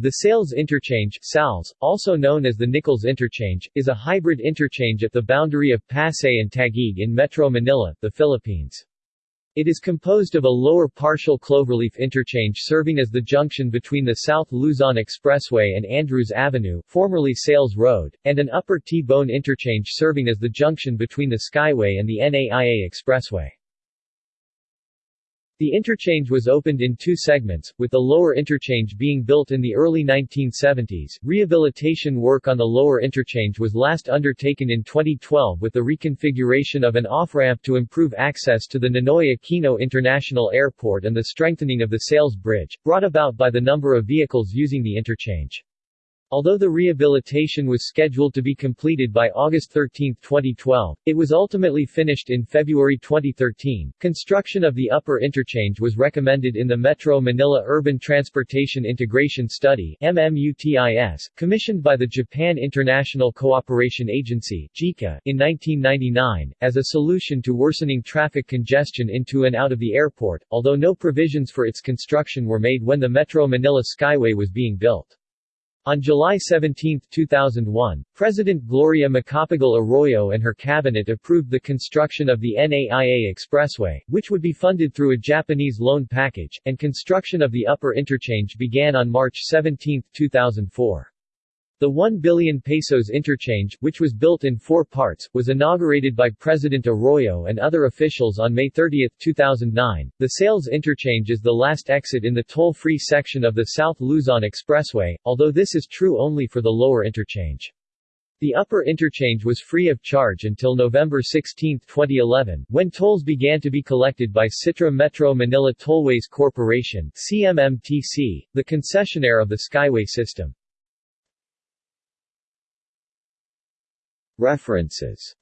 The Sales Interchange SALS, also known as the Nichols Interchange, is a hybrid interchange at the boundary of Pasay and Taguig in Metro Manila, the Philippines. It is composed of a lower partial cloverleaf interchange serving as the junction between the South Luzon Expressway and Andrews Avenue formerly Sales Road, and an upper T-bone interchange serving as the junction between the Skyway and the NAIA Expressway. The interchange was opened in two segments, with the lower interchange being built in the early 1970s. Rehabilitation work on the lower interchange was last undertaken in 2012 with the reconfiguration of an off-ramp to improve access to the Ninoy Aquino International Airport and the strengthening of the Sales Bridge, brought about by the number of vehicles using the interchange. Although the rehabilitation was scheduled to be completed by August 13, 2012, it was ultimately finished in February 2013. Construction of the upper interchange was recommended in the Metro Manila Urban Transportation Integration Study MMUTIS, commissioned by the Japan International Cooperation Agency JICA in 1999, as a solution to worsening traffic congestion into and out of the airport, although no provisions for its construction were made when the Metro Manila Skyway was being built. On July 17, 2001, President Gloria Macapagal Arroyo and her cabinet approved the construction of the NAIA Expressway, which would be funded through a Japanese loan package, and construction of the upper interchange began on March 17, 2004. The 1 billion pesos interchange, which was built in four parts, was inaugurated by President Arroyo and other officials on May 30, 2009. The Sales interchange is the last exit in the toll-free section of the South Luzon Expressway, although this is true only for the lower interchange. The upper interchange was free of charge until November 16, 2011, when tolls began to be collected by Citra Metro Manila Tollways Corporation CMMTC, the concessionaire of the Skyway system. References